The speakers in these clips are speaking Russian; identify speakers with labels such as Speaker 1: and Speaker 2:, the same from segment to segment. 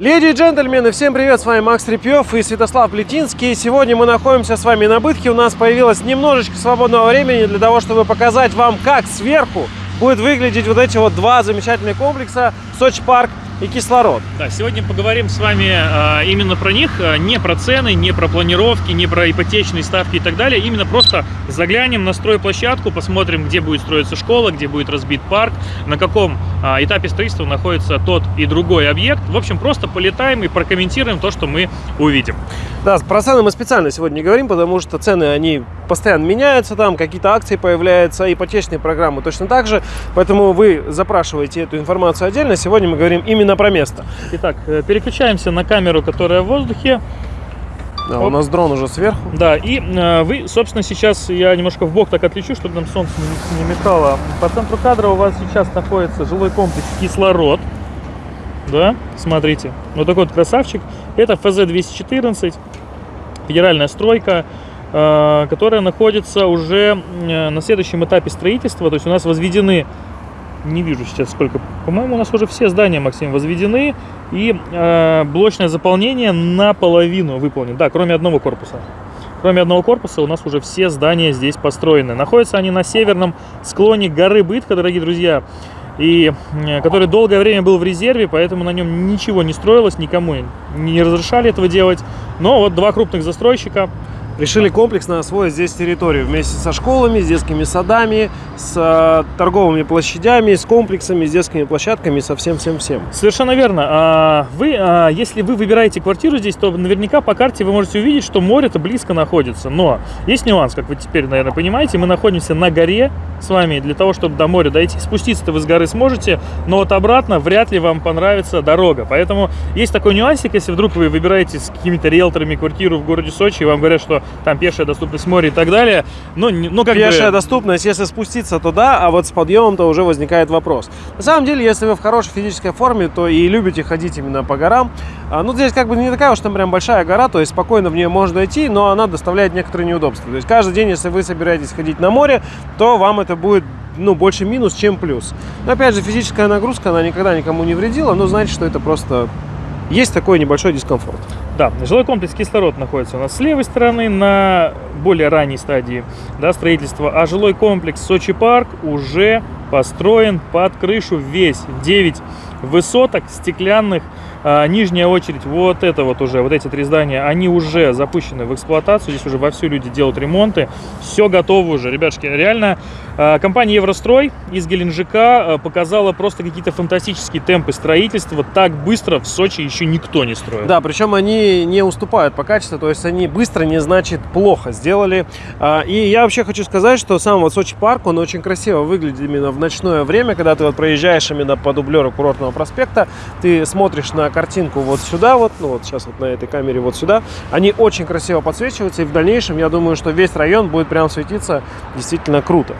Speaker 1: Леди и джентльмены, всем привет, с вами Макс Репьев и Святослав Плетинский. Сегодня мы находимся с вами на Бытхе, у нас появилось немножечко свободного времени для того, чтобы показать вам, как сверху будет выглядеть вот эти вот два замечательных комплекса Сочи Парк и кислород.
Speaker 2: Да, сегодня поговорим с вами э, именно про них, э, не про цены, не про планировки, не про ипотечные ставки и так далее, именно просто заглянем на стройплощадку, посмотрим, где будет строиться школа, где будет разбит парк, на каком э, этапе строительства находится тот и другой объект. В общем, просто полетаем и прокомментируем то, что мы увидим.
Speaker 1: Да, про цены мы специально сегодня не говорим, потому что цены, они постоянно меняются, там какие-то акции появляются, ипотечные программы точно так же, поэтому вы запрашиваете эту информацию отдельно. Сегодня мы говорим именно про место.
Speaker 2: Итак, э, переключаемся на камеру, которая в воздухе.
Speaker 1: Да, у нас дрон уже сверху.
Speaker 2: Да, и э, вы, собственно, сейчас я немножко в бок так отлечу, чтобы нам солнце не, не мешало. По центру кадра у вас сейчас находится жилой комплекс «Кислород». Да, смотрите, вот такой вот красавчик. Это ФЗ-214, федеральная стройка, э, которая находится уже э, на следующем этапе строительства. То есть у нас возведены не вижу сейчас сколько. По-моему, у нас уже все здания, Максим, возведены. И э, блочное заполнение наполовину выполнено. Да, кроме одного корпуса. Кроме одного корпуса у нас уже все здания здесь построены. Находятся они на северном склоне горы Бытка, дорогие друзья. И который долгое время был в резерве, поэтому на нем ничего не строилось, никому не разрешали этого делать. Но вот два крупных застройщика
Speaker 1: решили комплексно освоить здесь территорию вместе со школами, с детскими садами, с э, торговыми площадями, с комплексами, с детскими площадками, со всем-всем-всем.
Speaker 2: Совершенно верно. А, вы, а, если вы выбираете квартиру здесь, то наверняка по карте вы можете увидеть, что море-то близко находится. Но есть нюанс, как вы теперь, наверное, понимаете. Мы находимся на горе с вами. Для того, чтобы до моря дойти, спуститься-то вы с горы сможете, но вот обратно вряд ли вам понравится дорога. Поэтому есть такой нюансик, если вдруг вы выбираете с какими-то риэлторами квартиру в городе Сочи, и вам говорят, что там пешая доступность моря и так далее. Но, ну, как
Speaker 1: пешая бы... доступность, если спуститься туда, а вот с подъемом-то уже возникает вопрос. На самом деле, если вы в хорошей физической форме, то и любите ходить именно по горам. А, ну, здесь как бы не такая уж там прям большая гора, то есть спокойно в нее можно дойти, но она доставляет некоторые неудобства. То есть каждый день, если вы собираетесь ходить на море, то вам это будет ну, больше минус, чем плюс. Но опять же, физическая нагрузка, она никогда никому не вредила, но значит, что это просто есть такой небольшой дискомфорт.
Speaker 2: Да, жилой комплекс «Кислород» находится у нас с левой стороны на более ранней стадии да, строительства, а жилой комплекс «Сочи Парк» уже построен под крышу весь. 9 высоток стеклянных а, нижняя очередь, вот это вот уже, вот эти три здания, они уже запущены в эксплуатацию. Здесь уже вовсю люди делают ремонты. Все готово уже. Ребятушки, реально а, компания Еврострой из Геленджика а, показала просто какие-то фантастические темпы строительства. Так быстро в Сочи еще никто не строил.
Speaker 1: Да, причем они не уступают по качеству, то есть они быстро не значит плохо сделали. И я вообще хочу сказать, что сам вот Сочи парк, он очень красиво выглядит именно в ночное время, когда ты вот проезжаешь именно по дублеру курортного проспекта, ты смотришь на картинку вот сюда, вот, ну вот сейчас вот на этой камере вот сюда, они очень красиво подсвечиваются, и в дальнейшем я думаю, что весь район будет прям светиться действительно круто.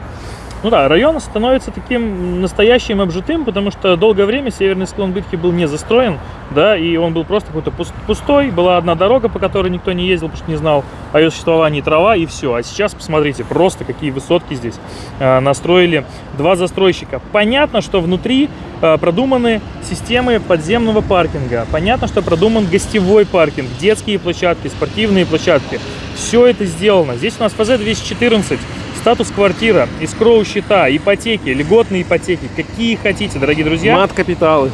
Speaker 2: Ну да, район становится таким настоящим обжитым, потому что долгое время северный склон Бытки был не застроен, да, и он был просто какой-то пустой, была одна дорога, по которой никто не ездил, потому что не знал о ее существовании трава, и все. А сейчас, посмотрите, просто какие высотки здесь э, настроили два застройщика. Понятно, что внутри э, продуманы системы подземного паркинга, понятно, что продуман гостевой паркинг, детские площадки, спортивные площадки. Все это сделано. Здесь у нас ФЗ-214, Статус квартира, искроу счета, ипотеки, льготные ипотеки, какие хотите, дорогие друзья.
Speaker 1: Мат-капиталы.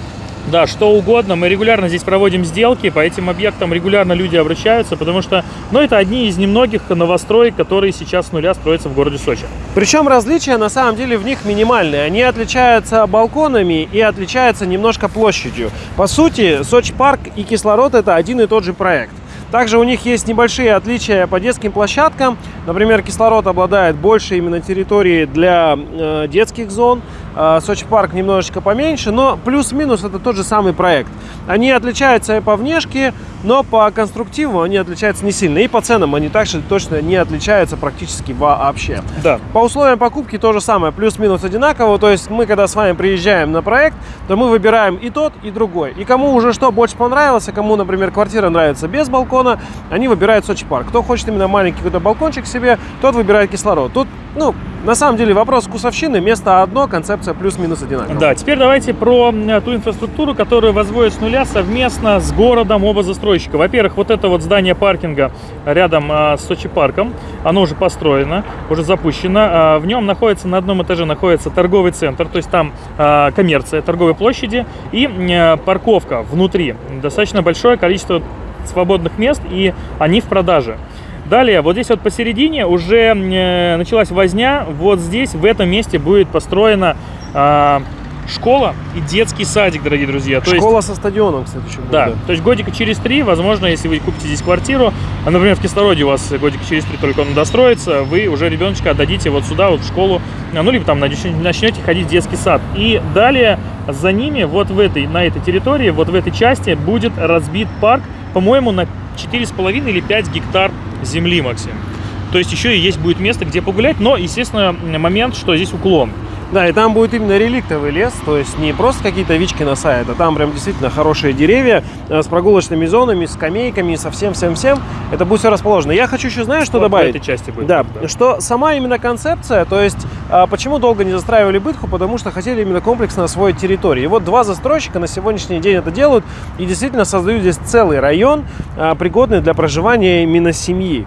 Speaker 2: Да, что угодно. Мы регулярно здесь проводим сделки, по этим объектам регулярно люди обращаются, потому что, ну, это одни из немногих новостроек, которые сейчас с нуля строятся в городе Сочи.
Speaker 1: Причем различия на самом деле в них минимальные. Они отличаются балконами и отличаются немножко площадью. По сути, Сочи парк и кислород это один и тот же проект. Также у них есть небольшие отличия по детским площадкам. Например, кислород обладает больше именно территории для э, детских зон. Э, Сочи парк немножечко поменьше, но плюс-минус это тот же самый проект. Они отличаются и по внешке, но по конструктиву они отличаются не сильно. И по ценам они также точно не отличаются практически вообще.
Speaker 2: Да.
Speaker 1: По условиям покупки то же самое, плюс-минус одинаково. То есть мы, когда с вами приезжаем на проект, то мы выбираем и тот, и другой. И кому уже что больше понравилось, а кому, например, квартира нравится без балкона, они выбирают Сочи парк. Кто хочет именно маленький какой-то балкончик себе, тот выбирает кислород. Тут, ну, На самом деле вопрос вкусовщины, место одно, концепция плюс-минус одинаковая.
Speaker 2: Да, теперь давайте про ту инфраструктуру, которую возводят с нуля совместно с городом оба застройщика. Во-первых, вот это вот здание паркинга рядом а, с Сочи парком, оно уже построено, уже запущено. А, в нем находится на одном этаже находится торговый центр, то есть там а, коммерция, торговые площади и парковка внутри. Достаточно большое количество свободных мест, и они в продаже. Далее, вот здесь вот посередине уже э, началась возня. Вот здесь, в этом месте будет построена а, школа и детский садик, дорогие друзья. То есть,
Speaker 1: Школа со стадионом, кстати, еще будет.
Speaker 2: да, то есть годика через три, возможно, если вы купите здесь квартиру, а, например, в Кислороде у вас годика через три только он достроится, вы уже ребеночка отдадите вот сюда, вот в школу, а, ну, либо там нач- начнете ходить в детский сад. И далее за ними, вот в этой, на этой территории, вот в этой части будет разбит парк, по-моему, на 4,5 или 5 гектар земли, Максим. То есть еще и есть будет место, где погулять, но, естественно, момент, что здесь уклон.
Speaker 1: Да, и там будет именно реликтовый лес, то есть не просто какие-то вички на сайт, а там прям действительно хорошие деревья э, с прогулочными зонами, с скамейками, со всем-всем-всем. Это будет все расположено. Я хочу еще, знаешь, что
Speaker 2: Вот
Speaker 1: добавить?
Speaker 2: этой части будет.
Speaker 1: Да, что сама именно концепция, то есть а, почему долго не застраивали бытху, потому что хотели именно комплексно освоить территорию. И вот два застройщика на сегодняшний день это делают и действительно создают здесь целый район, а, пригодный для проживания именно семьи.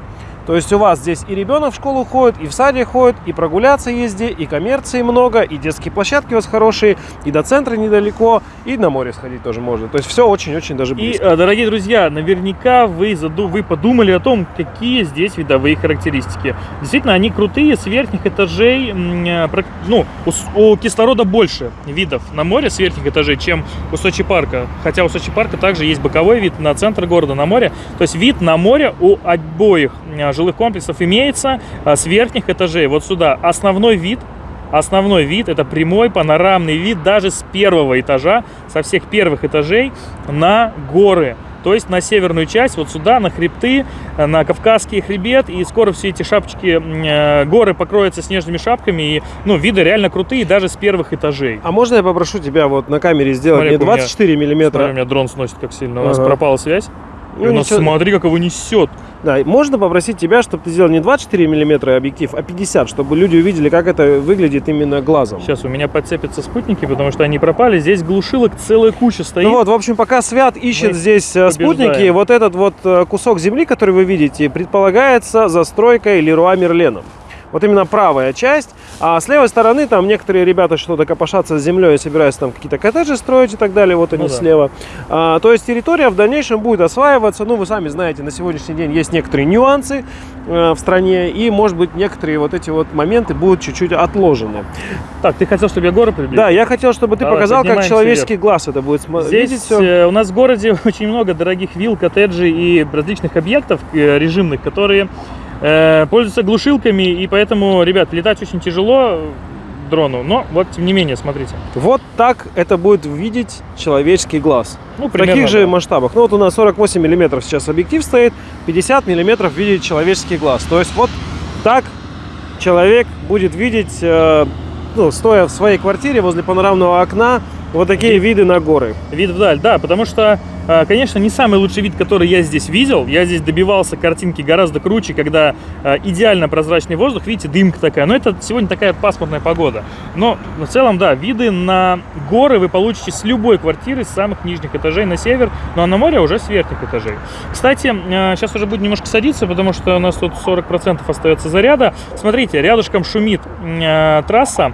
Speaker 1: То есть у вас здесь и ребенок в школу ходит, и в саде ходит, и прогуляться где, и коммерции много, и детские площадки у вас хорошие, и до центра недалеко, и на море сходить тоже можно. То есть все очень-очень даже
Speaker 2: И,
Speaker 1: близко.
Speaker 2: э, дорогие друзья, наверняка вы, заду- вы подумали о том, какие здесь видовые характеристики. Действительно, они крутые, с верхних этажей, э, ну, у, у кислорода больше видов на море с верхних этажей, чем у Сочи парка. Хотя у Сочи парка также есть боковой вид на центр города, на море. То есть вид на море у обоих жилых комплексов имеется э, с верхних этажей. Вот сюда основной вид Основной вид это прямой панорамный вид даже с первого этажа, со всех первых этажей на горы. То есть на северную часть, вот сюда, на хребты, э, на Кавказский хребет. И скоро все эти шапочки, э, горы покроются снежными шапками. И, ну, виды реально крутые даже с первых этажей.
Speaker 1: А можно я попрошу тебя вот на камере сделать
Speaker 2: Смотри,
Speaker 1: не
Speaker 2: у меня-
Speaker 1: 24 миллиметра,
Speaker 2: Смотри, у меня дрон сносит как сильно. У нас
Speaker 1: Ага.
Speaker 2: пропала связь.
Speaker 1: Ну,
Speaker 2: у нас,
Speaker 1: ничего-
Speaker 2: смотри, как его несет.
Speaker 1: Да, можно попросить тебя, чтобы ты сделал не 24 миллиметра объектив, а 50, чтобы люди увидели, как это выглядит именно глазом.
Speaker 2: Сейчас у меня подцепятся спутники, потому что они пропали. Здесь глушилок целая куча стоит.
Speaker 1: Ну вот, в общем, пока Свят ищет
Speaker 2: Мы
Speaker 1: здесь э, спутники,
Speaker 2: побеждаем.
Speaker 1: вот этот вот э, кусок земли, который вы видите, предполагается застройкой Леруа Мерлена. Вот именно правая часть. А с левой стороны там некоторые ребята что-то копошатся с землей и собираются там какие-то коттеджи строить и так далее. Вот они
Speaker 2: Ну да.
Speaker 1: слева. А, то есть территория в дальнейшем будет осваиваться. Ну, вы сами знаете, на сегодняшний день есть некоторые нюансы э, в стране. И, может быть, некоторые вот эти вот моменты будут чуть-чуть отложены.
Speaker 2: Так, ты хотел, чтобы я горы приблизил?
Speaker 1: Да, я хотел, чтобы ты
Speaker 2: Давай,
Speaker 1: показал, как человеческий глаз это будет
Speaker 2: Здесь
Speaker 1: видеть всё.
Speaker 2: э, у нас в городе очень много дорогих вилл, коттеджей и различных объектов э, режимных, которые пользуются глушилками, и поэтому, ребят, летать очень тяжело э, дрону, но вот тем не менее, смотрите.
Speaker 1: Вот так это будет видеть человеческий глаз.
Speaker 2: Ну,
Speaker 1: В таких
Speaker 2: примерно,
Speaker 1: же
Speaker 2: да.
Speaker 1: масштабах. Ну вот у нас 48 миллиметров сейчас объектив стоит, 50 миллиметров видит человеческий глаз. То есть вот так человек будет видеть, э, ну, стоя в своей квартире возле панорамного окна, вот такие виды на горы.
Speaker 2: Вид вдаль, да, потому что, э, конечно, не самый лучший вид, который я здесь видел. Я здесь добивался картинки гораздо круче, когда э, идеально прозрачный воздух, видите, дымка такая. Но это сегодня такая пасмурная погода. Но в целом, да, виды на горы вы получите с любой квартиры, с самых нижних этажей на север, ну а на море уже с верхних этажей. Кстати, сейчас уже будет немножко садиться, потому что у нас тут 40% остается заряда. Смотрите, рядышком шумит трасса.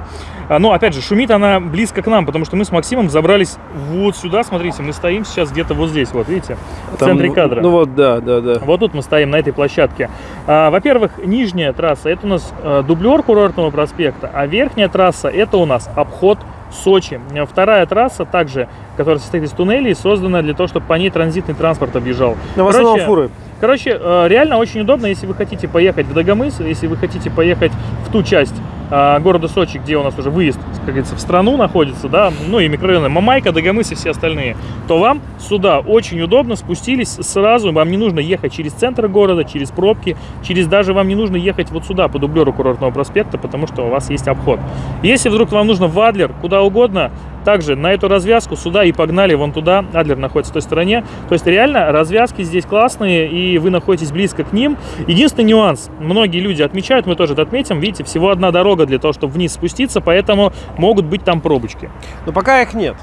Speaker 2: А, Ну, опять же, шумит она близко к нам, потому что мы с Максимом забрались вот сюда, смотрите, мы стоим сейчас где-то вот здесь, вот видите, в
Speaker 1: Там,
Speaker 2: центре кадра.
Speaker 1: Ну вот, да, да, да.
Speaker 2: Вот тут мы стоим на этой площадке. А, Во-первых, нижняя трасса это у нас э, дублер курортного проспекта, а верхняя трасса это у нас обход Сочи. Вторая трасса, также, которая состоит из туннелей, создана для того, чтобы по ней транзитный транспорт объежал.
Speaker 1: Но в основном
Speaker 2: Короче,
Speaker 1: фуры.
Speaker 2: Короче, э, реально очень удобно, если вы хотите поехать в Дагомыс, если вы хотите поехать в ту часть города Сочи, где у нас уже выезд, как говорится, в страну находится, да, ну и микрорайоны Мамайка, Дагомыс и все остальные, то вам сюда очень удобно, спустились сразу, вам не нужно ехать через центр города, через пробки, через даже вам не нужно ехать вот сюда по дублеру курортного проспекта, потому что у вас есть обход. Если вдруг вам нужно в Адлер, куда угодно, также на эту развязку сюда и погнали вон туда. Адлер находится в той стороне. То есть реально развязки здесь классные, и вы находитесь близко к ним. Единственный нюанс, многие люди отмечают, мы тоже это отметим, видите, всего одна дорога для того, чтобы вниз спуститься, поэтому могут быть там пробочки.
Speaker 1: Но пока их нет.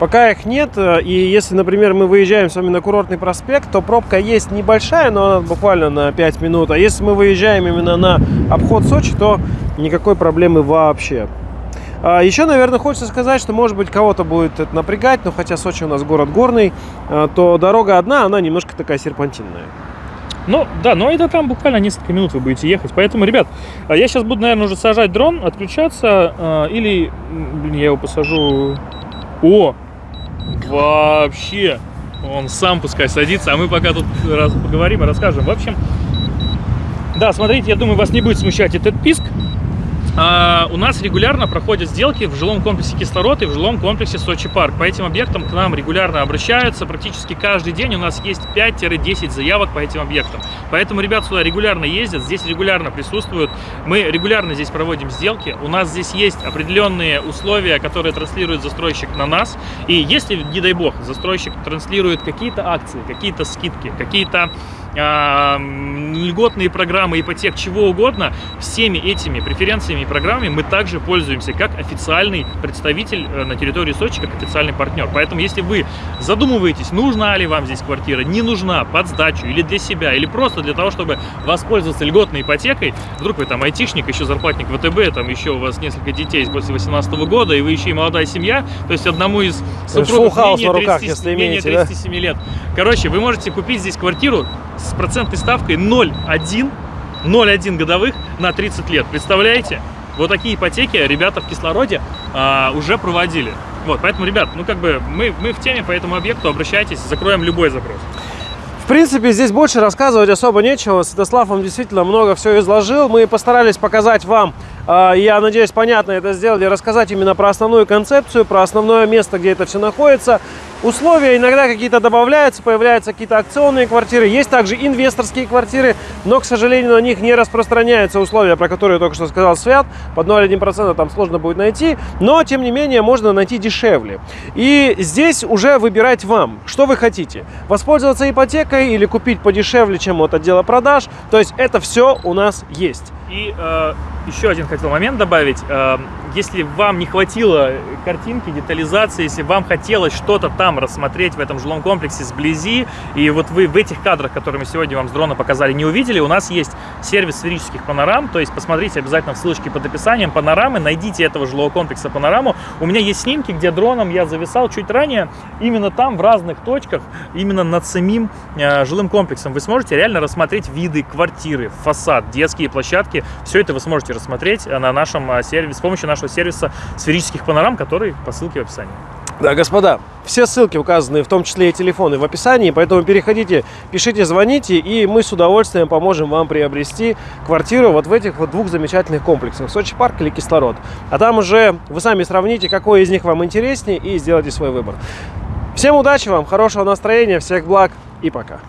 Speaker 1: Пока их нет, э, и если, например, мы выезжаем с вами на курортный проспект, то пробка есть небольшая, но она буквально на 5 минут. А если мы выезжаем именно на обход Сочи, то никакой проблемы вообще. А еще, наверное, хочется сказать, что, может быть, кого-то будет это напрягать, но хотя Сочи у нас город горный, э, то дорога одна, она немножко такая серпантинная.
Speaker 2: Ну, да, но это там буквально несколько минут вы будете ехать. Поэтому, ребят, а я сейчас буду, наверное, уже сажать дрон, отключаться, или, блин, я его посажу... О, вообще, он сам пускай садится, а мы пока тут раз, поговорим и расскажем. В общем, да, смотрите, я думаю, вас не будет смущать этот писк. А, у нас регулярно проходят сделки в жилом комплексе Кислород и в жилом комплексе Сочи Парк. По этим объектам к нам регулярно обращаются. Практически каждый день у нас есть 5-10 заявок по этим объектам. Поэтому ребят сюда регулярно ездят, здесь регулярно присутствуют. Мы регулярно здесь проводим сделки. У нас здесь есть определенные условия, которые транслирует застройщик на нас. И если, не дай бог, застройщик транслирует какие-то акции, какие-то скидки, какие-то льготные программы ипотек, чего угодно, всеми этими преференциями и программами мы также пользуемся как официальный представитель э, на территории Сочи, как официальный партнер. Поэтому, если вы задумываетесь, нужна ли вам здесь квартира, не нужна, под сдачу или для себя, или просто для того, чтобы воспользоваться льготной ипотекой, вдруг вы там айтишник, еще зарплатник ВТБ, там еще у вас несколько детей после 18 года, и вы еще и молодая семья, то есть одному из супругов менее, 30, менее 37 да? лет. Короче, вы можете купить здесь квартиру с процентной ставкой 0,1 0,1 годовых на 30 лет. Представляете? Вот такие ипотеки ребята в кислороде а, уже проводили. Вот, поэтому, ребят, ну как бы мы, мы в теме по этому объекту, обращайтесь, закроем любой запрос.
Speaker 1: В принципе, здесь больше рассказывать особо нечего. Святослав вам действительно много все изложил. Мы постарались показать вам а, я надеюсь, понятно это сделали, рассказать именно про основную концепцию, про основное место, где это все находится. Условия иногда какие-то добавляются, появляются какие-то акционные квартиры. Есть также инвесторские квартиры, но, к сожалению, на них не распространяются условия, про которые только что сказал Свят. Под 0,1% там сложно будет найти, но, тем не менее, можно найти дешевле. И здесь уже выбирать вам, что вы хотите. Воспользоваться ипотекой или купить подешевле, чем от отдела продаж. То есть это все у нас есть.
Speaker 2: И э, еще один хотел момент добавить. Э, если вам не хватило картинки, детализации, если вам хотелось что-то там рассмотреть в этом жилом комплексе сблизи, и вот вы в этих кадрах, которые мы сегодня вам с дрона показали, не увидели, у нас есть сервис сферических панорам, то есть посмотрите обязательно в ссылочке под описанием панорамы, найдите этого жилого комплекса панораму. У меня есть снимки, где дроном я зависал чуть ранее, именно там, в разных точках, именно над самим э, жилым комплексом. Вы сможете реально рассмотреть виды, квартиры, фасад, детские площадки, все это вы сможете рассмотреть на нашем э, сервисе, с помощью нашего сервиса сферических панорам, который по ссылке в описании.
Speaker 1: Да, господа, все ссылки указаны, в том числе и телефоны, в описании, поэтому переходите, пишите, звоните, и мы с удовольствием поможем вам приобрести квартиру вот в этих вот двух замечательных комплексах, Сочи парк или Кислород. А там уже вы сами сравните, какой из них вам интереснее, и сделайте свой выбор. Всем удачи вам, хорошего настроения, всех благ и пока.